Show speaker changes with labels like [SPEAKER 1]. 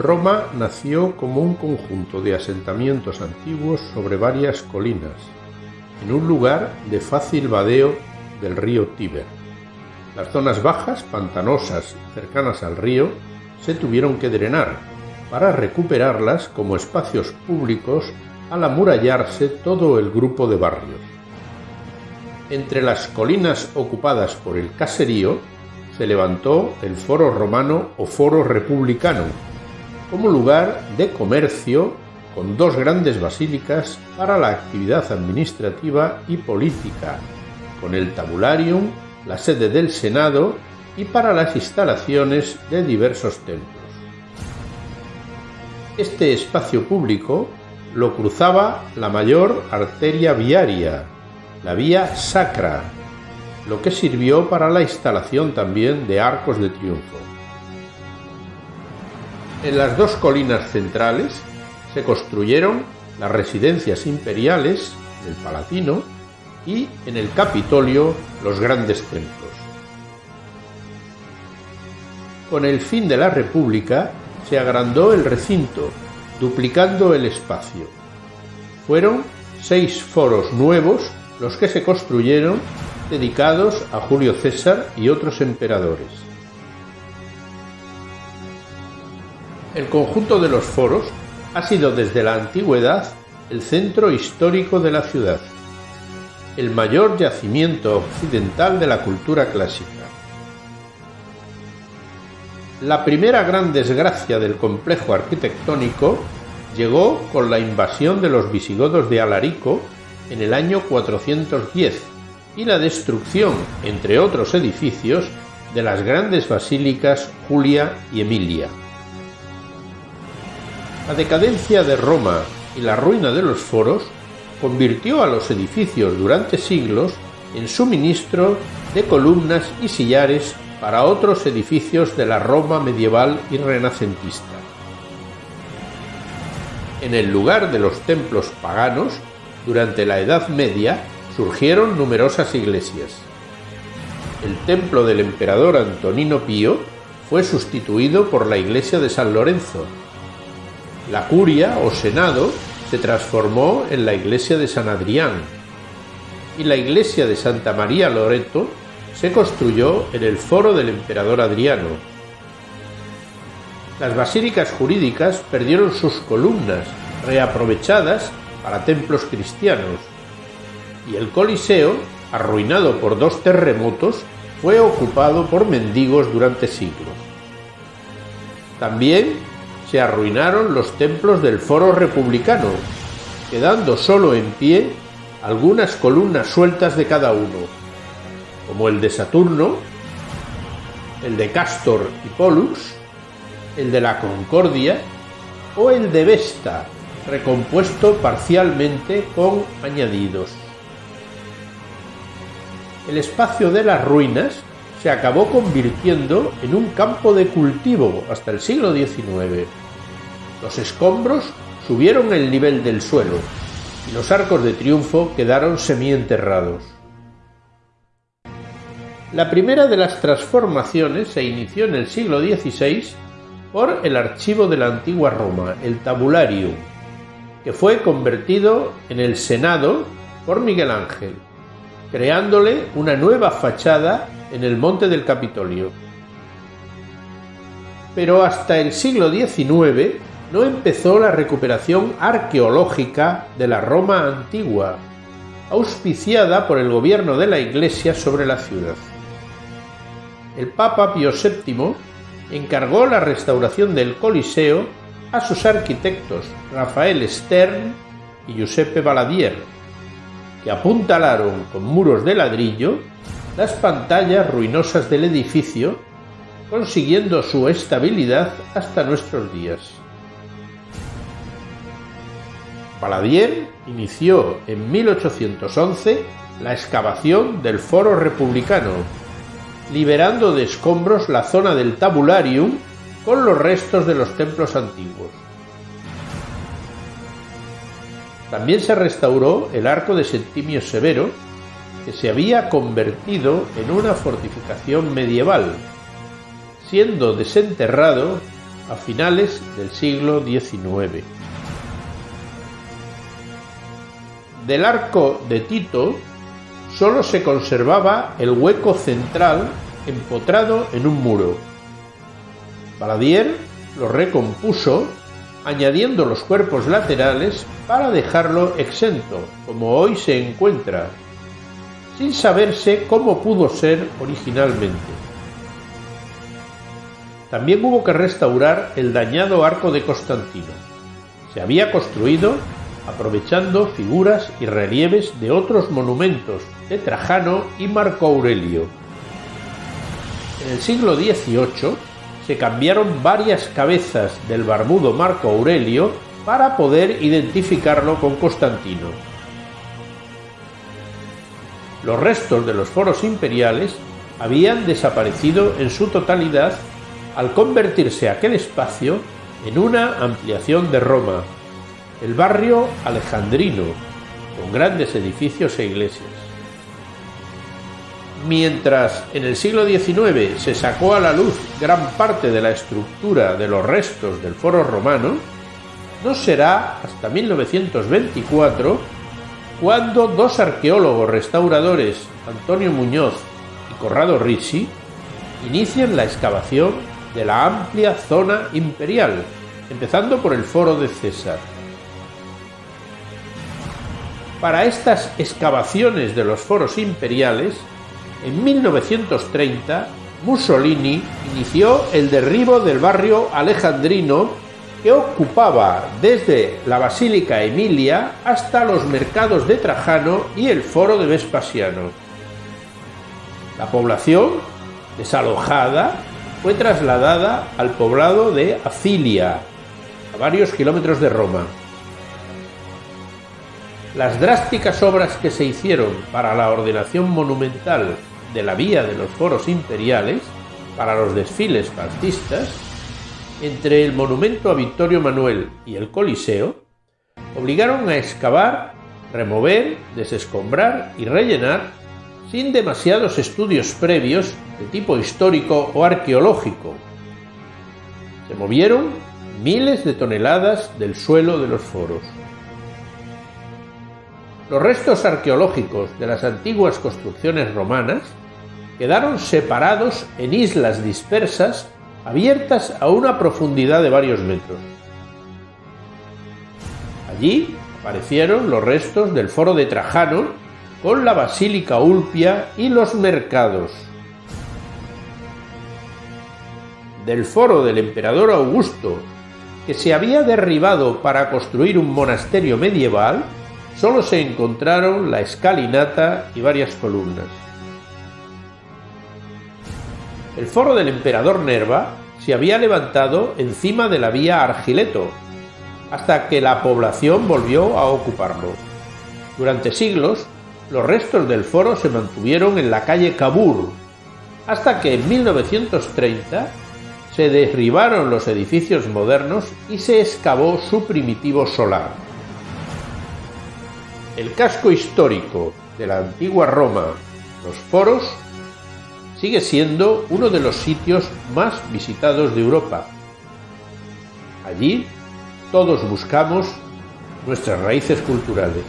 [SPEAKER 1] Roma nació como un conjunto de asentamientos antiguos sobre varias colinas, en un lugar de fácil vadeo del río Tíber. Las zonas bajas, pantanosas, cercanas al río, se tuvieron que drenar para recuperarlas como espacios públicos al amurallarse todo el grupo de barrios. Entre las colinas ocupadas por el caserío se levantó el foro romano o foro republicano, como lugar de comercio con dos grandes basílicas para la actividad administrativa y política, con el tabularium, la sede del Senado y para las instalaciones de diversos templos. Este espacio público lo cruzaba la mayor arteria viaria, la vía sacra, lo que sirvió para la instalación también de arcos de triunfo. En las dos colinas centrales se construyeron las residencias imperiales del Palatino y en el Capitolio los grandes templos. Con el fin de la República se agrandó el recinto, duplicando el espacio. Fueron seis foros nuevos los que se construyeron dedicados a Julio César y otros emperadores. El conjunto de los foros ha sido desde la antigüedad el centro histórico de la ciudad, el mayor yacimiento occidental de la cultura clásica. La primera gran desgracia del complejo arquitectónico llegó con la invasión de los visigodos de Alarico en el año 410 y la destrucción, entre otros edificios, de las grandes basílicas Julia y Emilia. La decadencia de Roma y la ruina de los foros convirtió a los edificios durante siglos en suministro de columnas y sillares para otros edificios de la Roma medieval y renacentista. En el lugar de los templos paganos, durante la Edad Media, surgieron numerosas iglesias. El templo del emperador Antonino Pío fue sustituido por la iglesia de San Lorenzo, la curia o senado se transformó en la iglesia de San Adrián y la iglesia de Santa María Loreto se construyó en el foro del emperador Adriano. Las basílicas jurídicas perdieron sus columnas, reaprovechadas para templos cristianos, y el Coliseo, arruinado por dos terremotos, fue ocupado por mendigos durante siglos. También se arruinaron los templos del foro republicano, quedando solo en pie algunas columnas sueltas de cada uno, como el de Saturno, el de Castor y Pollux, el de la Concordia o el de Vesta, recompuesto parcialmente con añadidos. El espacio de las ruinas se acabó convirtiendo en un campo de cultivo hasta el siglo XIX. Los escombros subieron el nivel del suelo y los arcos de triunfo quedaron semienterrados. La primera de las transformaciones se inició en el siglo XVI por el archivo de la antigua Roma, el Tabularium, que fue convertido en el Senado por Miguel Ángel, creándole una nueva fachada en el monte del Capitolio. Pero hasta el siglo XIX no empezó la recuperación arqueológica de la Roma antigua, auspiciada por el gobierno de la Iglesia sobre la ciudad. El Papa Pío VII encargó la restauración del Coliseo a sus arquitectos Rafael Stern y Giuseppe Baladier, que apuntalaron con muros de ladrillo las pantallas ruinosas del edificio, consiguiendo su estabilidad hasta nuestros días. Paladier inició en 1811 la excavación del Foro Republicano, liberando de escombros la zona del Tabularium con los restos de los templos antiguos. También se restauró el arco de Septimio Severo, que se había convertido en una fortificación medieval, siendo desenterrado a finales del siglo XIX. Del arco de Tito solo se conservaba el hueco central empotrado en un muro. Baladier lo recompuso añadiendo los cuerpos laterales para dejarlo exento, como hoy se encuentra, sin saberse cómo pudo ser originalmente. También hubo que restaurar el dañado arco de Constantino. Se había construido aprovechando figuras y relieves de otros monumentos de Trajano y Marco Aurelio. En el siglo XVIII se cambiaron varias cabezas del barbudo Marco Aurelio para poder identificarlo con Constantino. Los restos de los foros imperiales habían desaparecido en su totalidad al convertirse aquel espacio en una ampliación de Roma, el barrio alejandrino, con grandes edificios e iglesias. Mientras en el siglo XIX se sacó a la luz gran parte de la estructura de los restos del foro romano, no será hasta 1924 cuando dos arqueólogos restauradores, Antonio Muñoz y Corrado Ricci, inician la excavación de la amplia zona imperial, empezando por el foro de César. Para estas excavaciones de los foros imperiales, en 1930 Mussolini inició el derribo del barrio alejandrino que ocupaba desde la Basílica Emilia hasta los mercados de Trajano y el foro de Vespasiano. La población, desalojada, fue trasladada al poblado de Acilia, a varios kilómetros de Roma. Las drásticas obras que se hicieron para la ordenación monumental de la vía de los foros imperiales, para los desfiles fascistas, entre el monumento a Victorio Manuel y el Coliseo, obligaron a excavar, remover, desescombrar y rellenar sin demasiados estudios previos de tipo histórico o arqueológico. Se movieron miles de toneladas del suelo de los foros. Los restos arqueológicos de las antiguas construcciones romanas quedaron separados en islas dispersas abiertas a una profundidad de varios metros. Allí aparecieron los restos del foro de Trajano con la Basílica Ulpia y los mercados. Del foro del emperador Augusto, que se había derribado para construir un monasterio medieval, solo se encontraron la escalinata y varias columnas. El foro del emperador Nerva se había levantado encima de la vía Argileto, hasta que la población volvió a ocuparlo. Durante siglos, los restos del foro se mantuvieron en la calle Cabur, hasta que en 1930 se derribaron los edificios modernos y se excavó su primitivo solar. El casco histórico de la antigua Roma, los foros, sigue siendo uno de los sitios más visitados de Europa. Allí todos buscamos nuestras raíces culturales.